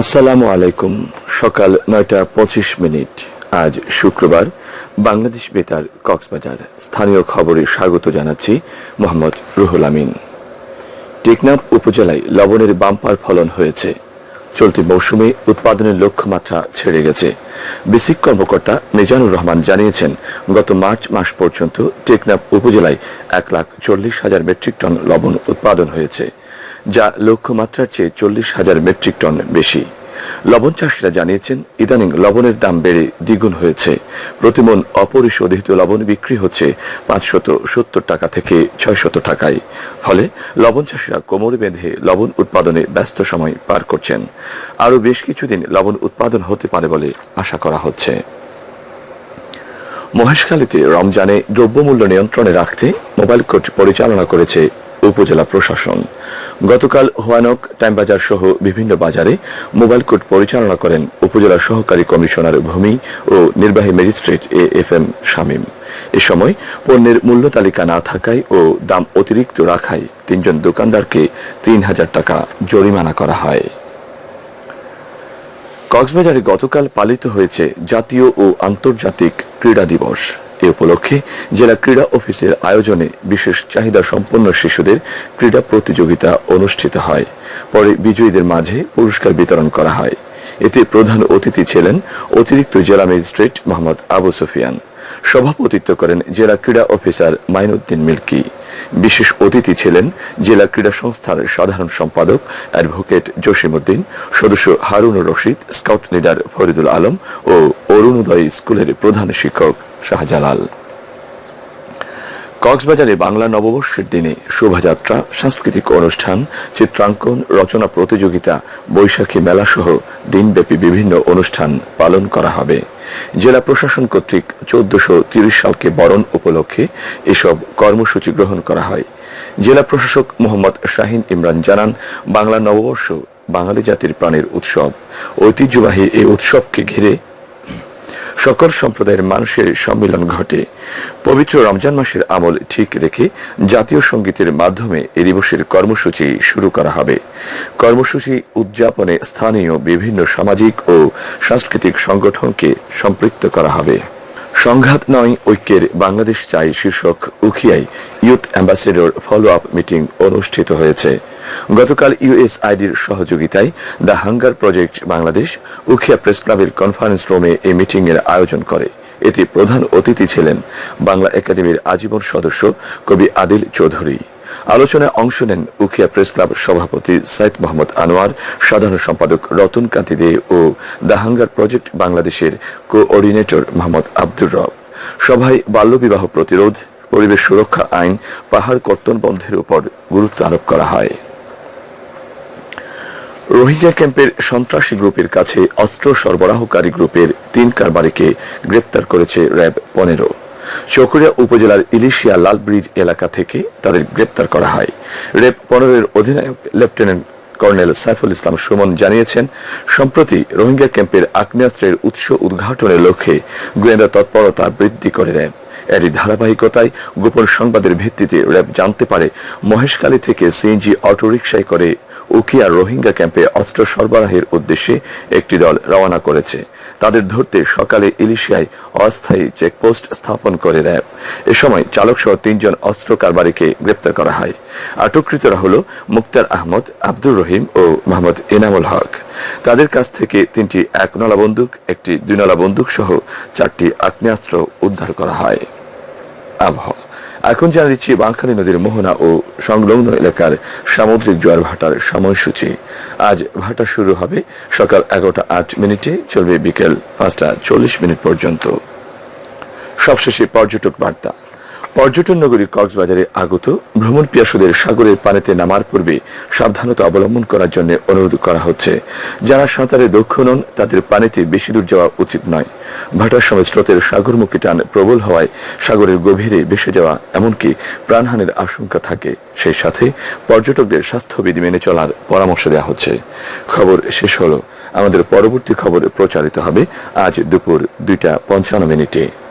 আসসালামু আলাইকুম। সকাল নয়টা পঁচিশ মিনিট। আজ শুক্রবার বাংলাদেশ বেতার কক্সবাজার। স্থানীয় খবরে স্বাগত জানাচ্ছি মোহাম্মদ রুহুল আমিন। টেকনাফ উপজেলায় লবণের বাম্পার ফলন হয়েছে। চলতি মৌসুমে উৎপাদনের লক্ষ্যমাত্রা ছেড়ে গেছে। বেসিক কর্মকর্তা মিজানুর রহমান জানিয়েছেন, গত মার্চ মাস পর্যন্ত টেকনাফ উপজেলায় এক লাখ চল্লিশ হাজার মেট্রিক টন লবণ উৎপাদন হয়েছে। যা লক্ষ্যমাত্রার চেয়ে চল্লিশ হাজার মেট্রিক টন বেশি। লবণ চাষিরা জানিয়েছেন, ইদানিং লবণের দাম বেড়ে দ্বিগুণ হয়েছে। প্রতিমন অপরিশোধিত লবণ বিক্রি হচ্ছে পাঁচশত সত্তর টাকা থেকে ছয়শত টাকায়। ফলে লবণ চাষিরা কোমর বেঁধে লবণ উৎপাদনে ব্যস্ত সময় পার করছেন। আরও বেশ কিছুদিন লবণ উৎপাদন হতে পারে বলে আশা করা হচ্ছে। মহেশখালীতে রমজানে দ্রব্যমূল্য নিয়ন্ত্রণে রাখতে মোবাইল কোর্ট পরিচালনা করেছে উপজেলা প্রশাসন। গতকাল হোয়ানক, টাইমবাজার সহ বিভিন্ন বাজারে মোবাইল কোর্ট পরিচালনা করেন উপজেলা সহকারী কমিশনার ভূমি ও নির্বাহী magistrate A F M Shamim. এ সময় পণ্যের মূল্য তালিকা না থাকায় ও দাম অতিরিক্ত রাখায় তিনজন দোকানদারকে তিন হাজার টাকা জরিমানা করা হয়। কক্সবাজারে গতকাল পালিত হয়েছে জাতীয় ও আন্তর্জাতিক ক্রীড়া দিবস। এ উপলক্ষে জেলা ক্রীড়া অফিসের আয়োজনে বিশেষ চাহিদা সম্পন্ন শিশুদের ক্রীড়া প্রতিযোগিতা অনুষ্ঠিত হয়। পরে বিজয়ীদের মাঝে পুরস্কার বিতরণ করা হয়। এতে প্রধান অতিথি ছিলেন অতিরিক্ত জেলা ম্যাজিস্ট্রেট মোহাম্মদ আবু সুফিয়ান। সভাপতিত্ব করেন জেলা ক্রীড়া অফিসার মাইনুদ্দিন মিল্কি। বিশেষ অতিথি ছিলেন জেলা ক্রীড়া সংস্থার সাধারণ সম্পাদক, অ্যাডভোকেট জসিমউদ্দিন, সদস্য হারুনুর রশিদ, স্কাউট লিডার ফরিদুল আলম ও অরুণোদয় স্কুলের প্রধান শিক্ষক শাহজালাল। কক্সবাজারে বাংলা নববর্ষের দিনে শোভাযাত্রা, সাংস্কৃতিক অনুষ্ঠান, চিত্রাঙ্কন, রচনা প্রতিযোগিতা, বৈশাখী মেলা সহ দিনব্যাপী বিভিন্ন অনুষ্ঠান পালন করা হবে। জেলা প্রশাসন কর্তৃক চোদ্দশো তিরিশ সালকে বরণ উপলক্ষে এসব কর্মসূচি গ্রহণ করা হয়। জেলা প্রশাসক মোহাম্মদ শাহিন ইমরান জানান, বাংলা নববর্ষ বাঙালি জাতির প্রাণের উৎসব। ঐতিহ্যবাহী এই উৎসবকে ঘিরে সকল সম্প্রদায়ের মানুষের সম্মিলন ঘটে। পবিত্র রমজান মাসের আমল ঠিক রেখে জাতীয় সঙ্গীতের মাধ্যমে এ দিবসের কর্মসূচি শুরু করা হবে। কর্মসূচি উদযাপনে স্থানীয় বিভিন্ন সামাজিক ও সাংস্কৃতিক সংগঠনকে সম্পৃক্ত করা হবে। সংঘাত নয়, ঐক্যের বাংলাদেশ চাই শীর্ষক উখিয়ায় youth ambassador follow up meeting অনুষ্ঠিত হয়েছে। গতকাল ইউএসআইডির সহযোগিতায় the hunger project Bangladesh Ukhia press ক্লাবের কনফারেন্স রুমে এই মিটিং এর আয়োজন করে। এতে প্রধান অতিথি ছিলেন বাংলা একাডেমির আজীবন সদস্য কবি আদিল চৌধুরী। আলোচনায় অংশ নেন উখিয়া প্রেস ক্লাব সভাপতি সাইদ মোহাম্মদ আনোয়ার, সাধারণ সম্পাদক রতন কান্তি দে ও দ্য হাঙ্গার প্রজেক্ট বাংলাদেশের কোঅর্ডিনেটর মোহাম্মদ আব্দুর রব। সভায় বাল্যবিবাহ প্রতিরোধ, পরিবেশ সুরক্ষা আইন, পাহাড় কর্তন বন্ধের উপর গুরুত্ব আরোপ করা হয়। রোহিঙ্গা ক্যাম্পের সন্ত্রাসী গ্রুপের কাছে অস্ত্র সরবরাহকারী গ্রুপের তিন কারবারিকে গ্রেপ্তার করেছে র্যাব পনেরো। চকরিয়া উপজেলার ইলিশিয়া লাল ব্রিজ এলাকা থেকে তাদের গ্রেপ্তার করা হয়। র্যাব পনেরোর অধিনায়ক লেফটেন্যান্ট কর্নেল সাইফুল ইসলাম সুমন জানিয়েছেন, সম্প্রতি রোহিঙ্গা ক্যাম্পের আগ্নেয়াস্ত্রের উৎস উদ্ঘাটনের লক্ষ্যে গোয়েন্দা তৎপরতা বৃদ্ধি করে র্যাব। এরই ধারাবাহিকতায় গোপন সংবাদের ভিত্তিতে র্যাব জানতে পারে, মহেশখালী থেকে সিএনজি অটোরিকশায় করে উকিয়া রোহিঙ্গা ক্যাম্পে অস্ত্র সরবরাহের উদ্দেশ্যে একটি দল রওনা করেছে। তাদের ধরতে সকালে ইলিশিয়ায় অস্থায়ী চেকপোস্ট স্থাপন করে র্যাব এ সময় চালক সহ তিনজন অস্ত্র কারবারিকে গ্রেপ্তার করা হয়। আটককৃতরা হল মুক্তার আহমদ, আব্দুর রহিম ও মোহাম্মদ এনামুল হক। তাদের কাছ থেকে তিনটি একনলা বন্দুক, একটি দুইনলা বন্দুক সহ চারটি আগ্নেয়াস্ত্র উদ্ধার করা হয়। আবহাওয়া। এখন জানা দিচ্ছি বাঁকখালী নদীর মোহনা ও সংলগ্ন এলাকার সামুদ্রিক জোয়ার ভাটার সময়সূচি। আজ ভাটা শুরু হবে সকাল এগারোটা আট মিনিটে, চলবে বিকেল পাঁচটা চল্লিশ মিনিট পর্যন্ত। সবশেষে পর্যটক বার্তা। পর্যটন নগরী কক্সবাজারে আগত ভ্রমণ পিয়াসুদের সাগরের পানিতে নামার পূর্বে সাবধানতা অবলম্বন করার জন্য অনুরোধ করা হচ্ছে। যারা সাঁতারে দক্ষ নন, তাদের পানিতে বেশি দূর যাওয়া উচিত নয়। ভাটার সময় স্রোতের সাগরমুখী টান প্রবল হওয়ায় সাগরের গভীরে ভেসে যাওয়া এমনকি প্রাণহানির আশঙ্কা থাকে। সেই সাথে পর্যটকদের স্বাস্থ্যবিধি মেনে চলার পরামর্শ দেওয়া হচ্ছে। খবর শেষ হলো। আমাদের পরবর্তী খবর প্রচারিত হবে আজ দুপুর দুইটা পঞ্চান্ন মিনিটে।